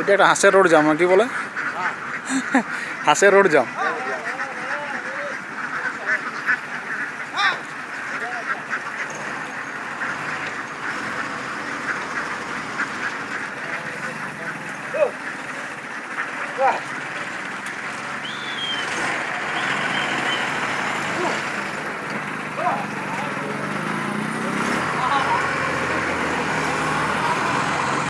এতিয়া এটা হাসে রোড যাম কি বলে হাসে রোড যাম Yeah.